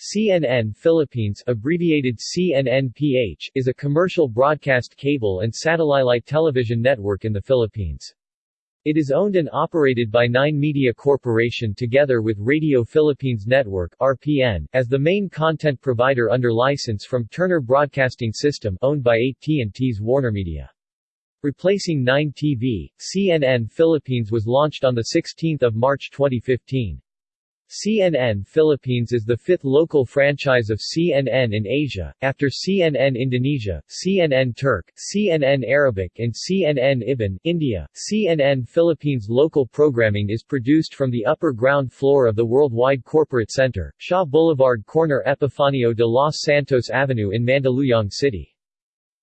CNN Philippines abbreviated CNNPH is a commercial broadcast cable and satellite television network in the Philippines. It is owned and operated by Nine Media Corporation together with Radio Philippines Network RPN, as the main content provider under license from Turner Broadcasting System owned by AT&T's WarnerMedia. Replacing 9 TV, CNN Philippines was launched on 16 March 2015. CNN Philippines is the fifth local franchise of CNN in Asia, after CNN Indonesia, CNN Turk, CNN Arabic and CNN Iban, India. CNN Philippines local programming is produced from the upper ground floor of the Worldwide Corporate Center, Shaw Boulevard corner Epifanio de los Santos Avenue in Mandaluyong City.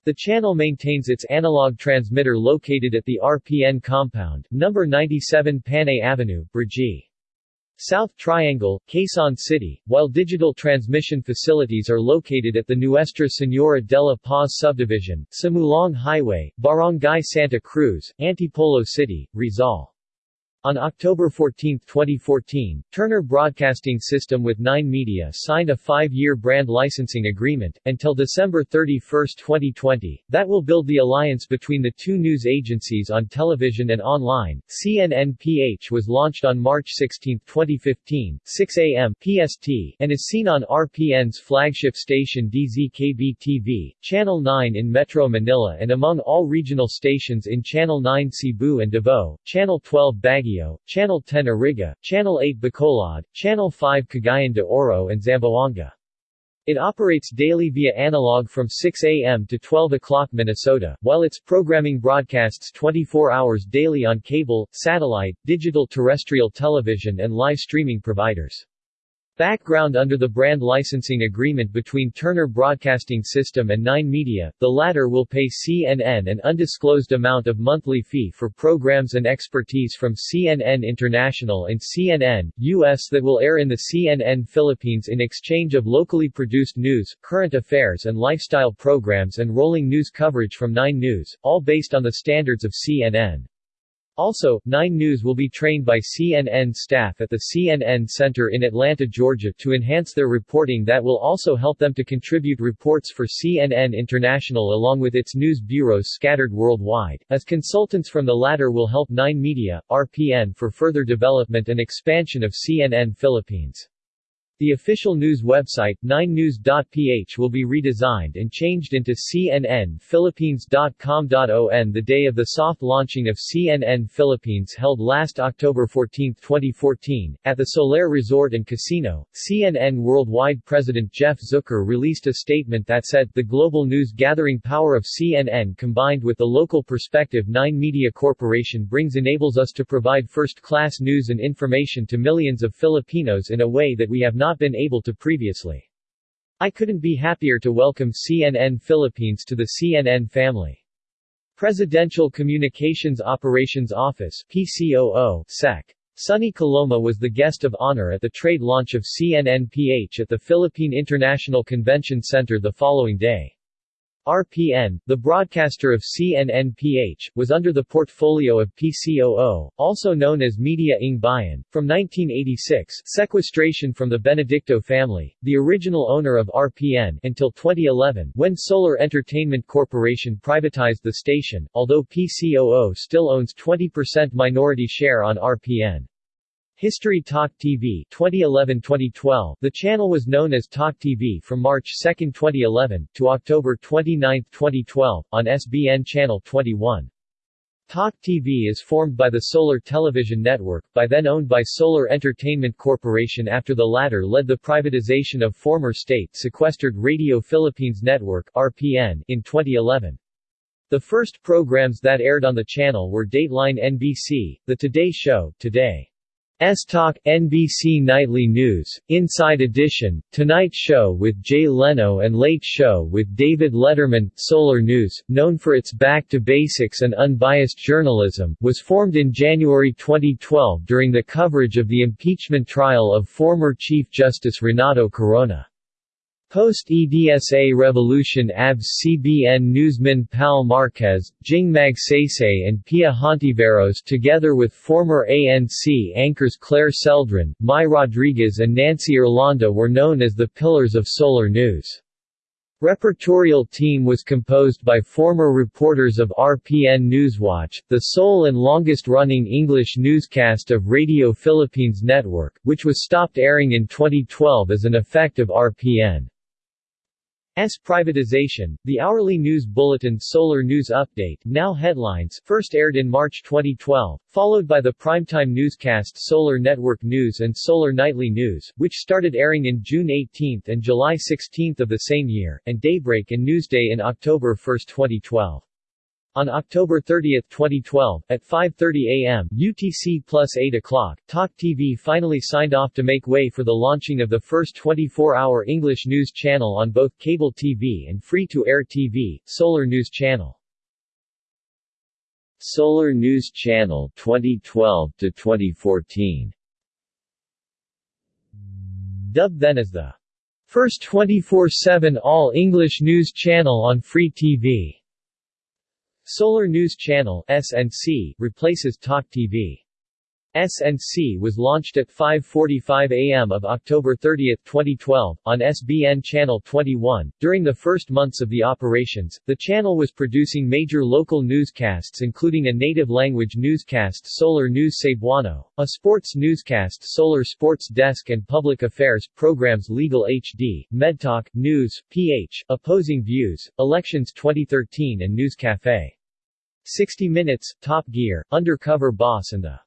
The channel maintains its analog transmitter located at the RPN compound, number 97 Panay Avenue, Brgy. South Triangle, Quezon City, while digital transmission facilities are located at the Nuestra Señora de la Paz subdivision, Simulong Highway, Barangay Santa Cruz, Antipolo City, Rizal. On October 14, 2014, Turner Broadcasting System with Nine Media signed a five-year brand licensing agreement, until December 31, 2020, that will build the alliance between the two news agencies on television and online. CNNPH was launched on March 16, 2015, 6 a.m. PST, and is seen on RPN's flagship station DZKB-TV, Channel 9 in Metro Manila and among all regional stations in Channel 9 Cebu and Davao, Channel 12 Baguio, Channel 10 Iriga, Channel 8 Bacolod, Channel 5 Cagayan de Oro and Zamboanga. It operates daily via analog from 6 a.m. to 12 o'clock Minnesota, while its programming broadcasts 24 hours daily on cable, satellite, digital terrestrial television and live streaming providers. Background Under the brand licensing agreement between Turner Broadcasting System and Nine Media, the latter will pay CNN an undisclosed amount of monthly fee for programs and expertise from CNN International and CNN, U.S. that will air in the CNN Philippines in exchange of locally produced news, current affairs and lifestyle programs and rolling news coverage from Nine News, all based on the standards of CNN. Also, 9 News will be trained by CNN staff at the CNN Center in Atlanta, Georgia to enhance their reporting that will also help them to contribute reports for CNN International along with its news bureaus scattered worldwide, as consultants from the latter will help 9 Media, RPN for further development and expansion of CNN Philippines. The official news website, 9news.ph will be redesigned and changed into cnnphilippines.com.on the day of the soft launching of CNN Philippines held last October 14, 2014, at the Solaire Resort and Casino. CNN Worldwide President Jeff Zucker released a statement that said, the global news gathering power of CNN combined with the local perspective 9 Media Corporation brings enables us to provide first-class news and information to millions of Filipinos in a way that we have not not been able to previously. I couldn't be happier to welcome CNN Philippines to the CNN family. Presidential Communications Operations Office PCOO, SEC. Sonny Coloma was the guest of honor at the trade launch of CNNPH at the Philippine International Convention Center the following day. RPN, the broadcaster of CNNPH, was under the portfolio of PCOO, also known as Media ng Bayan, from 1986 sequestration from the Benedicto family, the original owner of RPN, until 2011 when Solar Entertainment Corporation privatized the station, although PCOO still owns 20% minority share on RPN. History Talk TV 2011-2012 The channel was known as Talk TV from March 2, 2011, to October 29, 2012, on SBN Channel 21. Talk TV is formed by the Solar Television Network, by then owned by Solar Entertainment Corporation after the latter led the privatization of former state-sequestered Radio Philippines Network RPN in 2011. The first programs that aired on the channel were Dateline NBC, The Today Show, Today. S Talk, NBC Nightly News, Inside Edition, Tonight Show with Jay Leno and Late Show with David Letterman. Solar News, known for its back-to-basics and unbiased journalism, was formed in January 2012 during the coverage of the impeachment trial of former Chief Justice Renato Corona. Post-EDSA revolution ABS CBN newsman Pal Marquez, Jing Magsaysay and Pia Hontiveros together with former ANC anchors Claire Celdran, Mai Rodriguez and Nancy Irlanda were known as the pillars of Solar News. Repertorial team was composed by former reporters of RPN Newswatch, the sole and longest-running English newscast of Radio Philippines Network, which was stopped airing in 2012 as an effect of RPN. S privatization, the hourly news bulletin Solar News Update now headlines first aired in March 2012, followed by the primetime newscast Solar Network News and Solar Nightly News, which started airing in June 18 and July 16 of the same year, and Daybreak and Newsday in October 1, 2012. On October 30, 2012, at 5.30 am UTC plus 8 o'clock, Talk TV finally signed off to make way for the launching of the first 24-hour English news channel on both cable TV and free-to-air TV, Solar News Channel. Solar News Channel 2012 to 2014 Dubbed then as the first 24-7 all-English news channel on free TV. Solar News Channel SNC replaces Talk TV. SNC was launched at 5:45 a.m. of October 30, 2012, on SBN Channel 21. During the first months of the operations, the channel was producing major local newscasts including a native language newscast Solar News Cebuano, a sports newscast Solar Sports Desk and public affairs programs Legal HD, MedTalk, News, PH, Opposing Views, Elections 2013 and News Cafe. 60 Minutes, Top Gear, Undercover Boss and the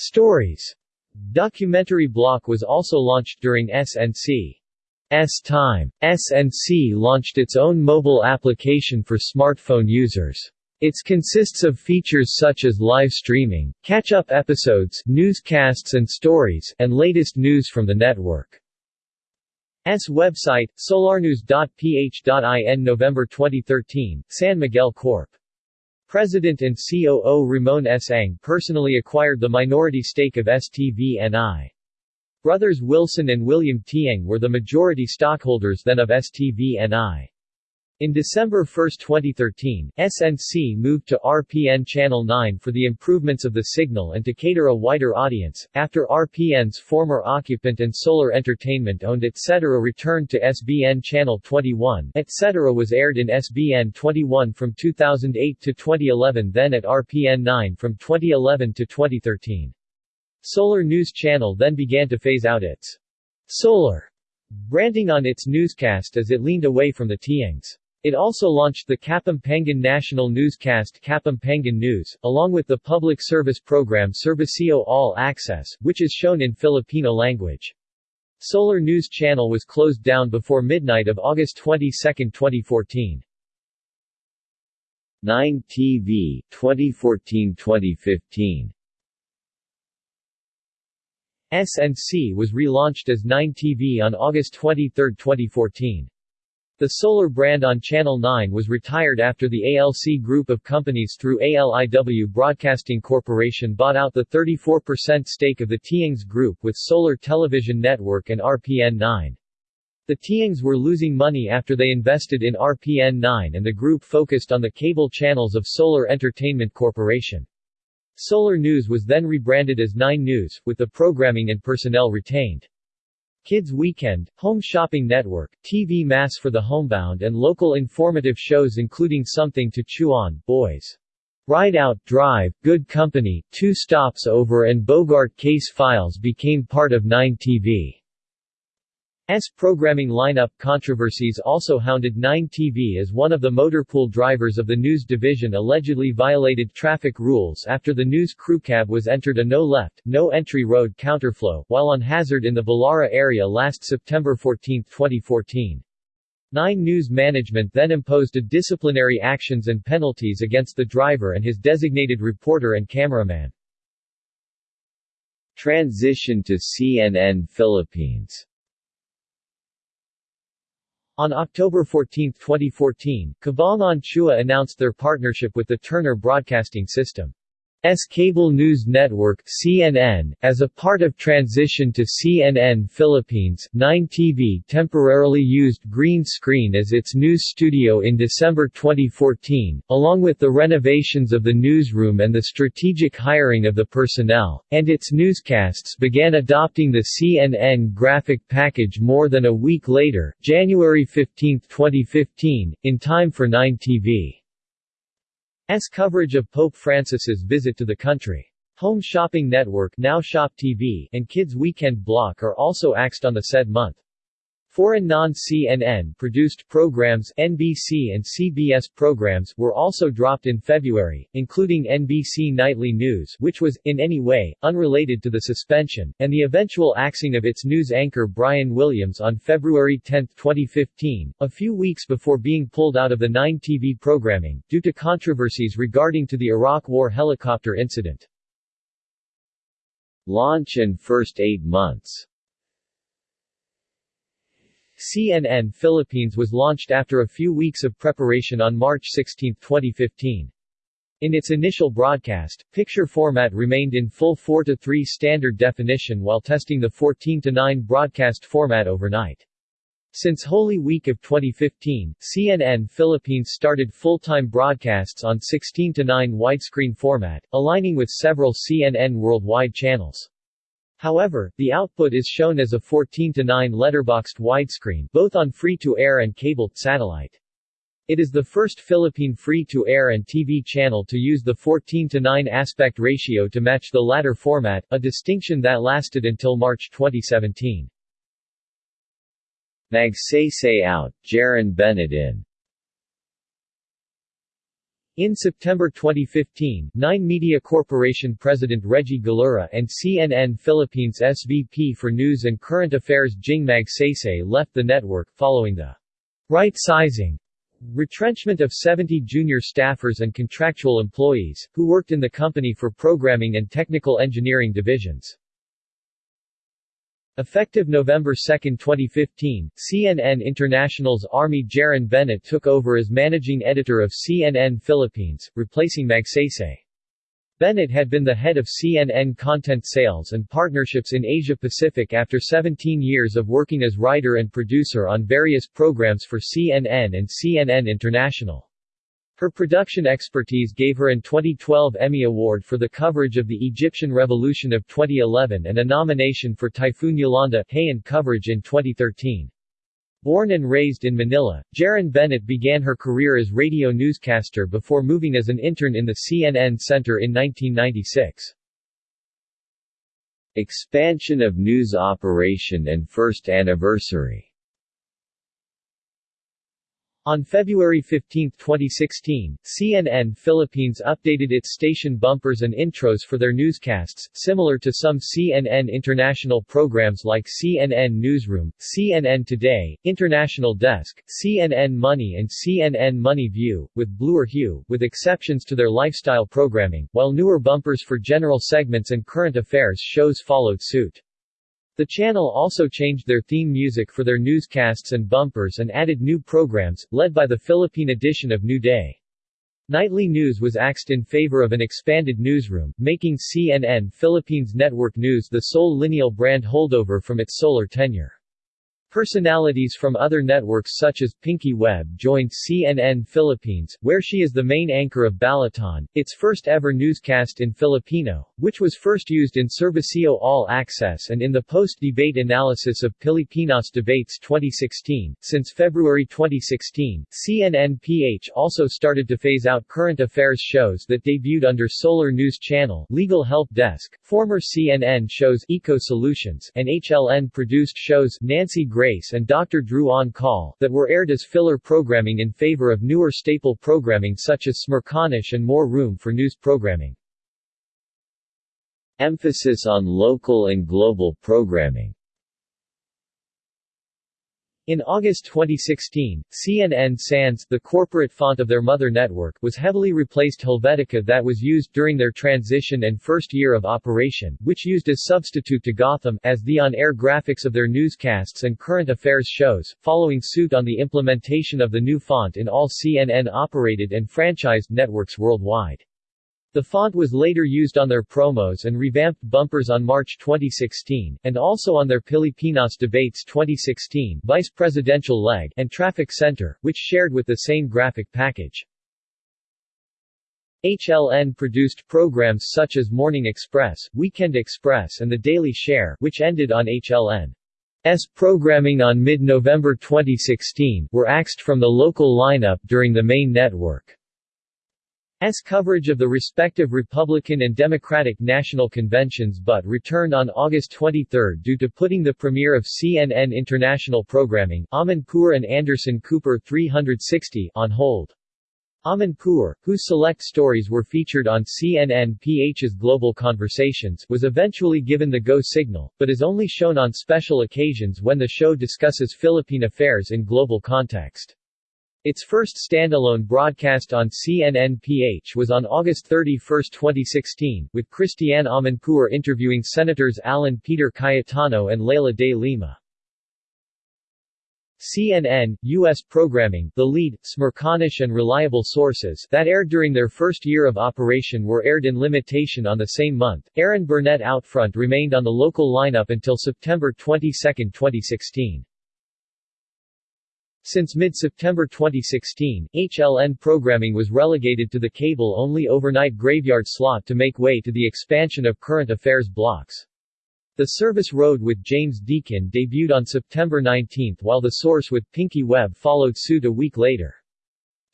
Stories documentary block was also launched during SNC's time. SNC launched its own mobile application for smartphone users. It consists of features such as live streaming, catch-up episodes, newscasts and stories, and latest news from the network. S website, solarnews.ph.in November 2013, San Miguel Corp. President and COO Ramon S. Ang personally acquired the minority stake of STVNI. Brothers Wilson and William Tieng were the majority stockholders then of STVNI. In December 1, 2013, SNC moved to RPN Channel 9 for the improvements of the signal and to cater a wider audience. After RPN's former occupant and Solar Entertainment owned etc. returned to SBN Channel 21, etc. was aired in SBN 21 from 2008 to 2011 then at RPN 9 from 2011 to 2013. Solar News Channel then began to phase out its Solar branding on its newscast as it leaned away from the Tiengs. It also launched the Kapampangan national newscast Kapampangan News, along with the public service program Serbisyo All Access, which is shown in Filipino language. Solar News Channel was closed down before midnight of August 22, 2014. 9 TV, 2014-2015 SNC was relaunched as 9 TV on August 23, 2014. The Solar brand on Channel 9 was retired after the ALC group of companies through ALIW Broadcasting Corporation bought out the 34% stake of the Tiengs Group with Solar Television Network and RPN 9. The Tiengs were losing money after they invested in RPN 9 and the group focused on the cable channels of Solar Entertainment Corporation. Solar News was then rebranded as 9 News, with the programming and personnel retained. Kids Weekend, Home Shopping Network, TV Mass for the Homebound and local informative shows including Something to Chew On, Boys. Ride Out, Drive, Good Company, Two Stops Over and Bogart Case Files became part of 9 TV. S programming lineup controversies also hounded 9TV as one of the motorpool drivers of the news division allegedly violated traffic rules after the news crew cab was entered a no-left, no-entry road counterflow, while on hazard in the Balara area last September 14, 2014. 9 News management then imposed a disciplinary actions and penalties against the driver and his designated reporter and cameraman. Transition to CNN Philippines on October 14, 2014, Cabangon Chua announced their partnership with the Turner Broadcasting System. S cable news network CNN, as a part of transition to CNN Philippines, 9TV temporarily used green screen as its news studio in December 2014, along with the renovations of the newsroom and the strategic hiring of the personnel, and its newscasts began adopting the CNN graphic package more than a week later, January 15, 2015, in time for 9TV. S coverage of Pope Francis's visit to the country. Home Shopping Network now Shop TV and Kids Weekend Block are also axed on the said month. Foreign non-CNN produced programs NBC and CBS programs were also dropped in February, including NBC Nightly News which was, in any way, unrelated to the suspension, and the eventual axing of its news anchor Brian Williams on February 10, 2015, a few weeks before being pulled out of the 9 TV programming, due to controversies regarding to the Iraq War helicopter incident. Launch and first eight months CNN Philippines was launched after a few weeks of preparation on March 16, 2015. In its initial broadcast, picture format remained in full 4 to 3 standard definition while testing the 14 to 9 broadcast format overnight. Since Holy Week of 2015, CNN Philippines started full-time broadcasts on 16 to 9 widescreen format, aligning with several CNN worldwide channels. However, the output is shown as a 14 to 9 letterboxed widescreen, both on free-to-air and cable satellite. It is the first Philippine free-to-air and TV channel to use the 14 to 9 aspect ratio to match the latter format, a distinction that lasted until March 2017. Magsaysay out, Jarin-Bennett in in September 2015, Nine Media Corporation President Reggie Galura and CNN Philippines SVP for News and Current Affairs Jing Magsaysay left the network, following the right-sizing retrenchment of 70 junior staffers and contractual employees, who worked in the company for programming and technical engineering divisions. Effective November 2, 2015, CNN International's Armie Jarin-Bennett took over as managing editor of CNN Philippines, replacing Magsaysay. Bennett had been the head of CNN content sales and partnerships in Asia Pacific after 17 years of working as writer and producer on various programs for CNN and CNN International. Her production expertise gave her an 2012 Emmy Award for the coverage of the Egyptian Revolution of 2011 and a nomination for Typhoon Yolanda Haiyan coverage in 2013. Born and raised in Manila, Jarin-Bennett began her career as radio newscaster before moving as an intern in the CNN Center in 1996. Expansion of news operation and first anniversary on February 15, 2016, CNN Philippines updated its station bumpers and intros for their newscasts, similar to some CNN international programs like CNN Newsroom, CNN Today, International Desk, CNN Money and CNN Money View, with bluer hue, with exceptions to their lifestyle programming, while newer bumpers for general segments and current affairs shows followed suit. The channel also changed their theme music for their newscasts and bumpers and added new programs, led by the Philippine edition of New Day. Nightly news was axed in favor of an expanded newsroom, making CNN Philippines Network News the sole lineal brand holdover from its solar tenure. Personalities from other networks such as Pinky Webb joined CNN Philippines, where she is the main anchor of Balitaan, its first ever newscast in Filipino, which was first used in Serbisyo All Access and in the post-debate analysis of Pilipinas Debates 2016. Since February 2016, CNN-PH also started to phase out current affairs shows that debuted under Solar News Channel, Legal Help Desk, former CNN shows Eco Solutions, and HLN-produced shows Nancy Grace and Dr. Drew on Call that were aired as filler programming in favor of newer staple programming such as Smerconish and more room for news programming. Emphasis on local and global programming in August 2016, CNN Sans, the corporate font of their mother network, was heavily replaced Helvetica that was used during their transition and first year of operation, which used as substitute to Gotham, as the on-air graphics of their newscasts and current affairs shows, following suit on the implementation of the new font in all CNN-operated and franchised networks worldwide. The font was later used on their promos and revamped bumpers on March 2016, and also on their Pilipinas Debates 2016 vice presidential leg and Traffic Center, which shared with the same graphic package. HLN produced programs such as Morning Express, Weekend Express and The Daily Share, which ended on HLN's programming on mid-November 2016, were axed from the local lineup during the main network. S coverage of the respective Republican and Democratic national conventions but returned on August 23 due to putting the premiere of CNN International programming Amanpour and Anderson Cooper 360 on hold. Amanpour, whose select stories were featured on CNN-PH's Global Conversations was eventually given the go signal, but is only shown on special occasions when the show discusses Philippine affairs in global context. Its first standalone broadcast on CNN-PH was on August 31, 2016, with Christiane Amanpour interviewing Senators Alan Peter Cayetano and Leila de Lima. CNN, U.S. programming The Lead, Smerconish and Reliable Sources that aired during their first year of operation were aired in limitation on the same month. Erin Burnett Outfront remained on the local lineup until September 22, 2016. Since mid-September 2016, HLN programming was relegated to the cable-only overnight graveyard slot to make way to the expansion of current affairs blocks. The Service Road with James Deakin debuted on September 19 while The Source with Pinky Webb followed suit a week later.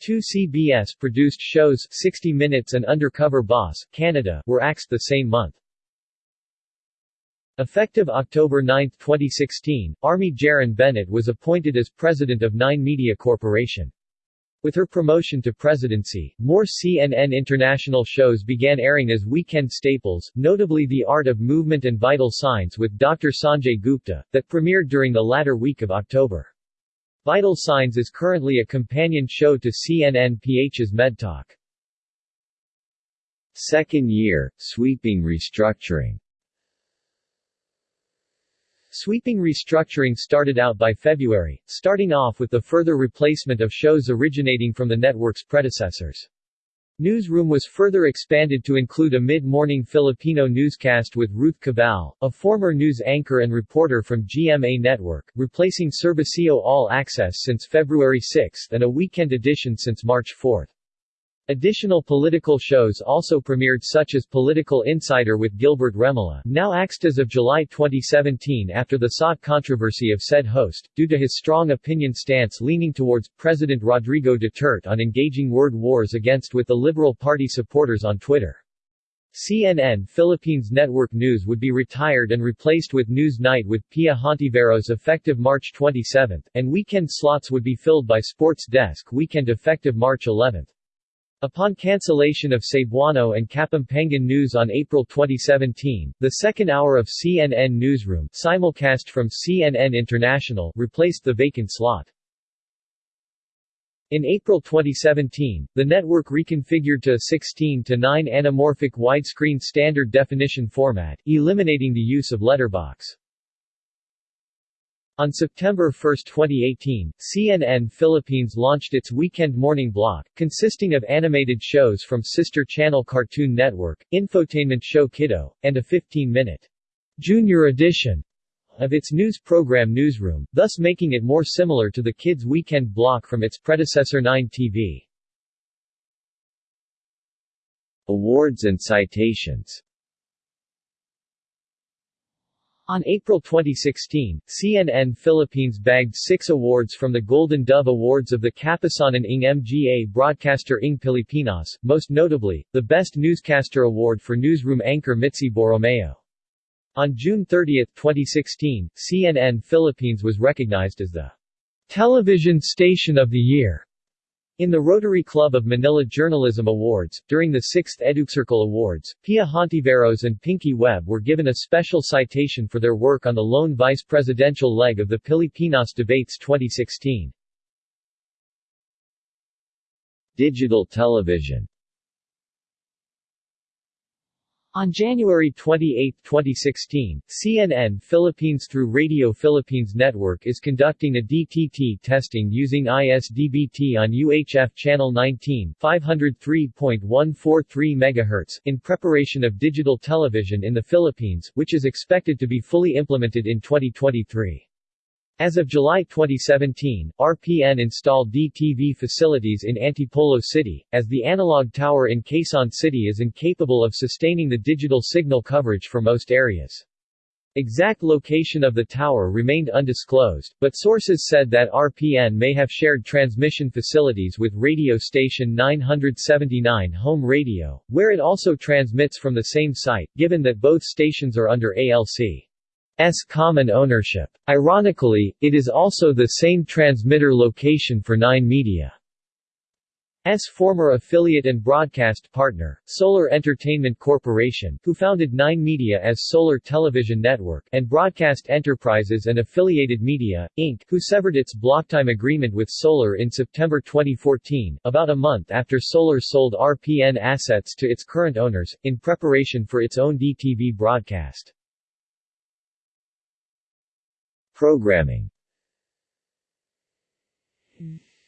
Two CBS-produced shows 60 Minutes and Undercover Boss, Canada were axed the same month. Effective October 9, 2016, Armie Jarin-Bennett was appointed as president of Nine Media Corporation. With her promotion to presidency, more CNN International shows began airing as weekend staples, notably The Art of Movement and Vital Signs with Dr. Sanjay Gupta, that premiered during the latter week of October. Vital Signs is currently a companion show to CNN-PH's MedTalk. Second year, sweeping restructuring Sweeping restructuring started out by February, starting off with the further replacement of shows originating from the network's predecessors. Newsroom was further expanded to include a mid-morning Filipino newscast with Ruth Cabal, a former news anchor and reporter from GMA Network, replacing Serbisyo All Access since February 6 and a weekend edition since March 4. Additional political shows also premiered such as Political Insider with Gilbert Remulla now axed as of July 2017 after the sought controversy of said host, due to his strong opinion stance leaning towards President Rodrigo Duterte on engaging word wars against with the Liberal Party supporters on Twitter. CNN Philippines Network News would be retired and replaced with News Night with Pia Hontiveros effective March 27, and weekend slots would be filled by Sports Desk Weekend effective March 11. Upon cancellation of Cebuano and Kapampangan News on April 2017, the second hour of CNN Newsroom simulcast from CNN International replaced the vacant slot. In April 2017, the network reconfigured to a 16 to 9 anamorphic widescreen standard definition format, eliminating the use of letterbox. On September 1, 2018, CNN Philippines launched its weekend morning block, consisting of animated shows from sister channel Cartoon Network, infotainment show Kiddo, and a 15-minute junior edition of its news program Newsroom, thus making it more similar to the Kids Weekend block from its predecessor 9 TV. Awards and citations on April 2016, CNN Philippines bagged six awards from the Golden Dove Awards of the Kapisanan ng Mga Broadcaster ng Pilipinas, most notably, the Best Newscaster Award for newsroom anchor Mitzi Borromeo. On June 30, 2016, CNN Philippines was recognized as the Television Station of the Year in the Rotary Club of Manila Journalism Awards, during the 6th EduCircle Awards, Pia Hontiveros and Pinky Webb were given a special citation for their work on the lone vice presidential leg of the Pilipinas debates 2016. Digital television On January 28, 2016, CNN Philippines through Radio Philippines Network is conducting a DTT testing using ISDBT on UHF channel 19 503.143 MHz in preparation of digital television in the Philippines, which is expected to be fully implemented in 2023. As of July 2017, RPN installed DTV facilities in Antipolo City, as the analog tower in Quezon City is incapable of sustaining the digital signal coverage for most areas. Exact location of the tower remained undisclosed, but sources said that RPN may have shared transmission facilities with radio station 979 Home Radio, where it also transmits from the same site, given that both stations are under ALC. S common ownership. Ironically, it is also the same transmitter location for Nine Media. S former affiliate and broadcast partner, Solar Entertainment Corporation, who founded Nine Media as Solar Television Network, and Broadcast Enterprises and Affiliated Media, Inc., who severed its blocktime agreement with Solar in September 2014, about a month after Solar sold RPN assets to its current owners, in preparation for its own DTV broadcast. Programming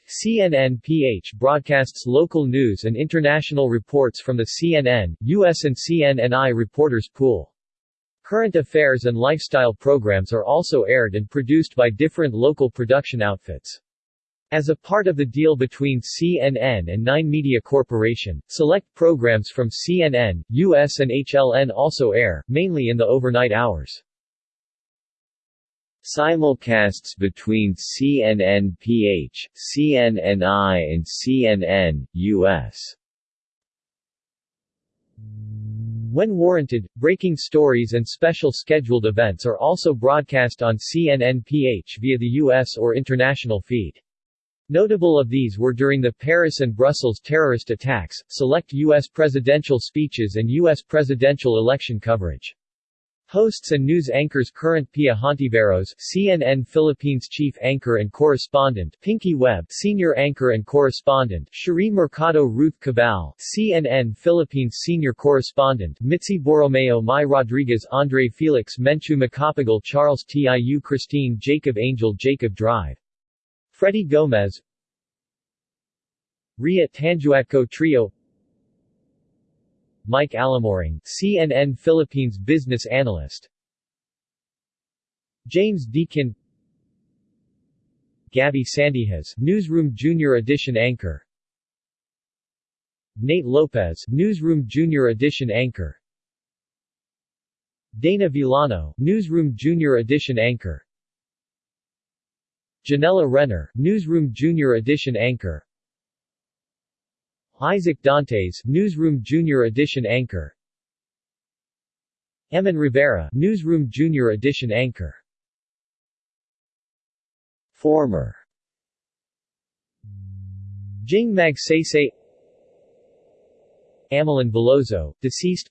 CNN-PH broadcasts local news and international reports from the CNN, US and CNNI reporters pool. Current affairs and lifestyle programs are also aired and produced by different local production outfits. As a part of the deal between CNN and Nine Media Corporation, select programs from CNN, US and HLN also air, mainly in the overnight hours. Simulcasts between CNN-PH, CNNI and CNN, US. When warranted, breaking stories and special scheduled events are also broadcast on CNN-PH via the U.S. or international feed. Notable of these were during the Paris and Brussels terrorist attacks, select U.S. presidential speeches and U.S. presidential election coverage. Hosts and news anchors current Pia Hontiveros, CNN Philippines chief anchor and correspondent, Pinky Webb, senior anchor and correspondent, Cherie Mercado Ruth Cabal, CNN Philippines senior correspondent, Mitzi Borromeo Mai Rodriguez Andre Felix Menchu Macapagal Charles Tiu Christine Jacob Angel Jacob Drive. Freddy Gomez Ria Tanjuatco Trio Mike Alamoring, CNN Philippines business analyst. James Deakin Gabby Sandihas, Newsroom Junior Edition anchor. Nate Lopez, Newsroom Junior Edition anchor. Dana Villano, Newsroom Junior Edition anchor. Janella Renner, Newsroom Junior Edition anchor. Isaac Dantes, Newsroom Junior Edition anchor. Eman Rivera, Newsroom Junior Edition anchor. Former. Jing Magsaysay Amelyn Veloso, deceased.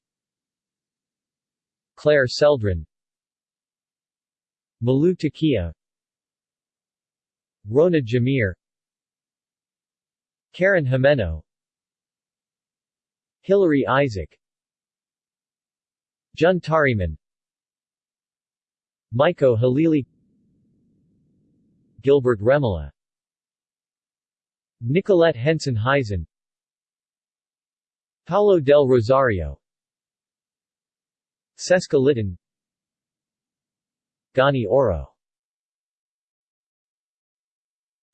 Claire Celdran. Malu Takia. Rona Jamir Karen Jimeno Hilary Isaac Jun Tariman Mico Halili Gilbert Remulla Nicolette Henson Heisen Paulo del Rosario Cesca Litton Gani Oro.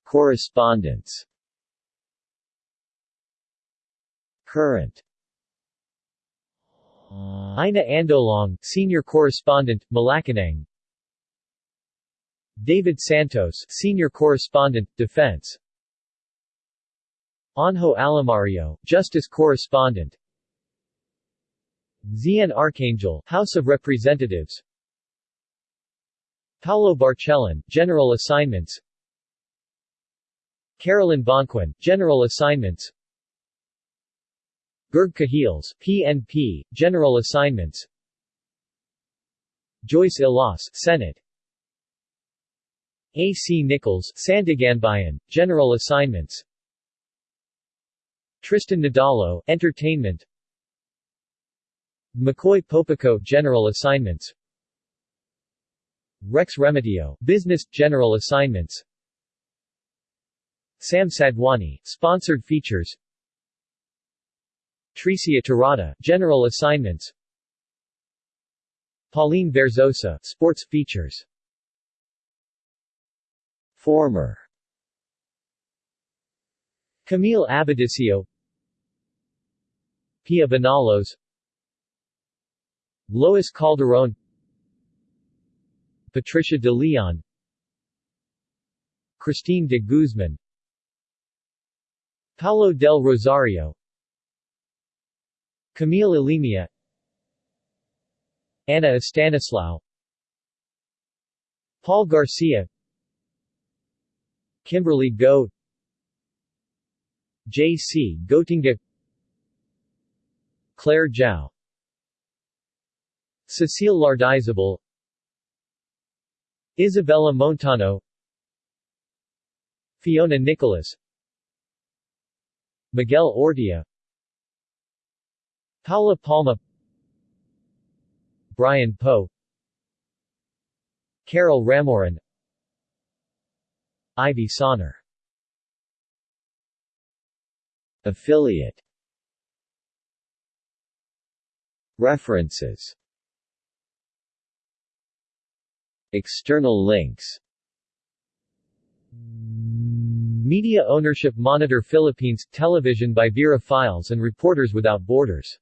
Correspondence. Current Uh, Ina Andolong, Senior Correspondent, Malacanang. David Santos, Senior Correspondent, Defense. Anjo Alimario, Justice Correspondent. Xianne Arcangel, House of Representatives. Paulo Barcelon, General Assignments. Carolyn Bonquin, General Assignments Gerg Cahiles, PNP, General Assignments. Joyce Ilas, Senate. A. C. Nichols, Sandiganbayan, General Assignments. Tristan Nadalo, Entertainment. McCoy Popico General Assignments. Rex Remedio Business General Assignments. Sam Sadwani Sponsored Features Tricia Tirada General Assignments. Pauline Verzosa Sports Features. Former. Camille Abadicio Pia Banalos Lois Calderon. Patricia de Leon. Christine de Guzman. Paulo del Rosario Camille Ilimia Anna Estanislao Paul Garcia Kimberly Go J.C. Gotinga Claire Zhao Cecile Lardizabal Isabella Montano Fiona Nicholas Miguel Ortia Paula Palma Brian Poe Carol Ramoran Ivy Sonner. Affiliate. References. External links. Media Ownership Monitor Philippines – Television by Vera Files and Reporters Without Borders